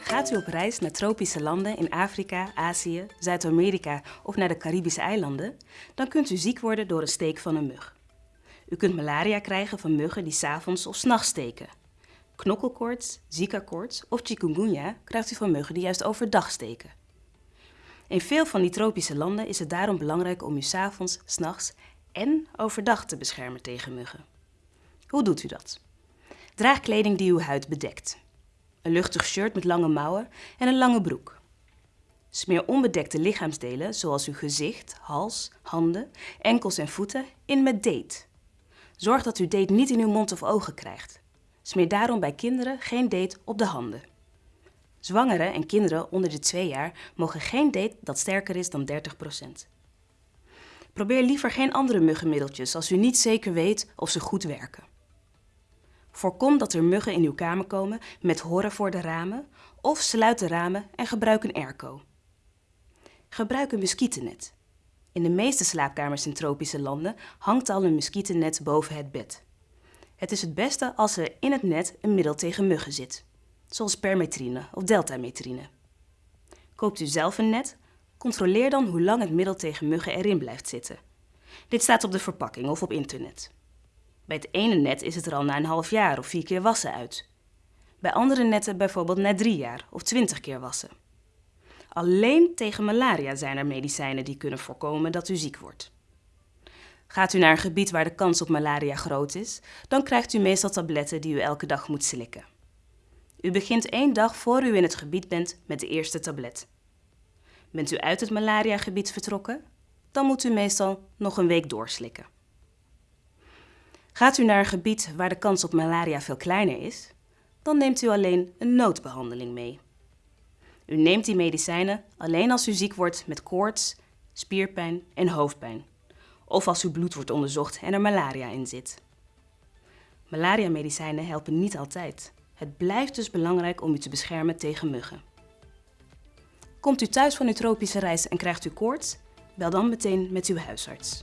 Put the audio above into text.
Gaat u op reis naar tropische landen in Afrika, Azië, Zuid-Amerika of naar de Caribische eilanden, dan kunt u ziek worden door een steek van een mug. U kunt malaria krijgen van muggen die s'avonds of s'nachts steken. Knokkelkoorts, Zika-koorts of chikungunya krijgt u van muggen die juist overdag steken. In veel van die tropische landen is het daarom belangrijk om u s'avonds, s'nachts en overdag te beschermen tegen muggen. Hoe doet u dat? Draag kleding die uw huid bedekt. Een luchtig shirt met lange mouwen en een lange broek. Smeer onbedekte lichaamsdelen zoals uw gezicht, hals, handen, enkels en voeten in met date. Zorg dat u date niet in uw mond of ogen krijgt. Smeer daarom bij kinderen geen date op de handen. Zwangeren en kinderen onder de 2 jaar mogen geen date dat sterker is dan 30%. Probeer liever geen andere muggenmiddeltjes als u niet zeker weet of ze goed werken. Voorkom dat er muggen in uw kamer komen met horen voor de ramen of sluit de ramen en gebruik een airco. Gebruik een muskietennet. In de meeste slaapkamers in tropische landen hangt al een muskietennet boven het bed. Het is het beste als er in het net een middel tegen muggen zit, zoals permetrine of deltametrine. Koopt u zelf een net? Controleer dan hoe lang het middel tegen muggen erin blijft zitten. Dit staat op de verpakking of op internet. Bij het ene net is het er al na een half jaar of vier keer wassen uit. Bij andere netten bijvoorbeeld na drie jaar of twintig keer wassen. Alleen tegen malaria zijn er medicijnen die kunnen voorkomen dat u ziek wordt. Gaat u naar een gebied waar de kans op malaria groot is, dan krijgt u meestal tabletten die u elke dag moet slikken. U begint één dag voor u in het gebied bent met de eerste tablet. Bent u uit het malariagebied vertrokken, dan moet u meestal nog een week doorslikken. Gaat u naar een gebied waar de kans op malaria veel kleiner is, dan neemt u alleen een noodbehandeling mee. U neemt die medicijnen alleen als u ziek wordt met koorts, spierpijn en hoofdpijn. Of als uw bloed wordt onderzocht en er malaria in zit. Malaria-medicijnen helpen niet altijd. Het blijft dus belangrijk om u te beschermen tegen muggen. Komt u thuis van uw tropische reis en krijgt u koorts? Bel dan meteen met uw huisarts.